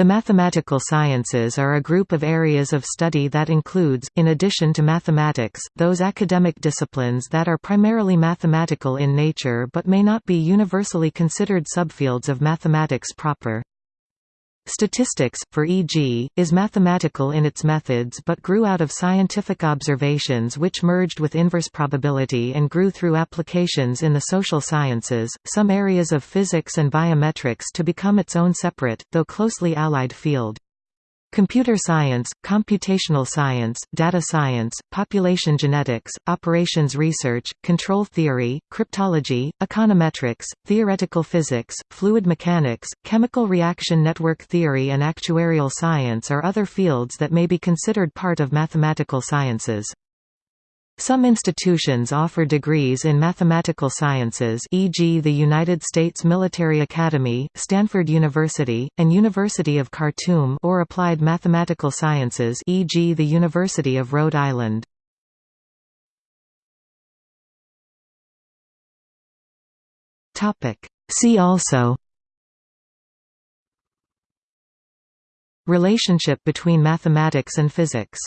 The mathematical sciences are a group of areas of study that includes, in addition to mathematics, those academic disciplines that are primarily mathematical in nature but may not be universally considered subfields of mathematics proper. Statistics, for e.g., is mathematical in its methods but grew out of scientific observations which merged with inverse probability and grew through applications in the social sciences, some areas of physics and biometrics to become its own separate, though closely allied field. Computer science, computational science, data science, population genetics, operations research, control theory, cryptology, econometrics, theoretical physics, fluid mechanics, chemical reaction network theory and actuarial science are other fields that may be considered part of mathematical sciences. Some institutions offer degrees in mathematical sciences e.g. the United States Military Academy, Stanford University, and University of Khartoum or applied mathematical sciences e.g. the University of Rhode Island. See also Relationship between mathematics and physics